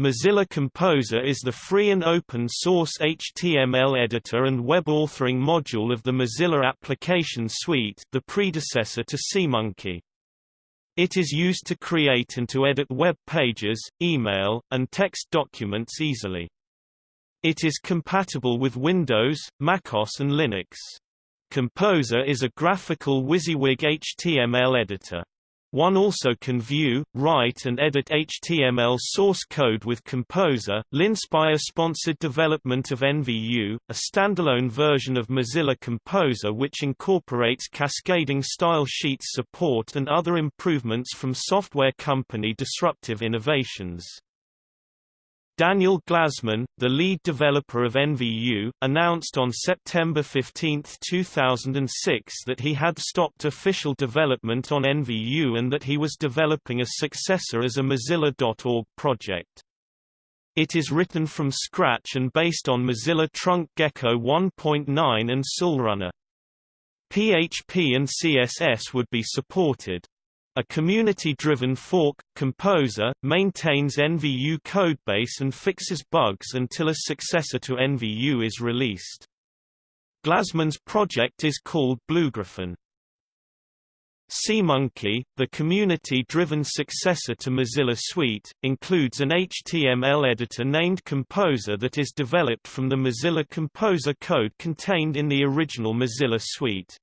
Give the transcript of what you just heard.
Mozilla Composer is the free and open-source HTML editor and web authoring module of the Mozilla Application Suite the predecessor to SeaMonkey. It is used to create and to edit web pages, email, and text documents easily. It is compatible with Windows, macOS and Linux. Composer is a graphical WYSIWYG HTML editor. One also can view, write and edit HTML source code with Composer. Linspire-sponsored development of NVU, a standalone version of Mozilla Composer which incorporates cascading style sheets support and other improvements from software company Disruptive Innovations. Daniel Glazman, the lead developer of NVU, announced on September 15, 2006 that he had stopped official development on NVU and that he was developing a successor as a Mozilla.org project. It is written from scratch and based on Mozilla Trunk Gecko 1.9 and XULRunner. PHP and CSS would be supported. A community-driven fork, KompoZer, maintains NVU codebase and fixes bugs until a successor to NVU is released. Glazman's project is called Bluegriffon. SeaMonkey, the community-driven successor to Mozilla Suite, includes an HTML editor named Composer that is developed from the Mozilla Composer code contained in the original Mozilla Suite.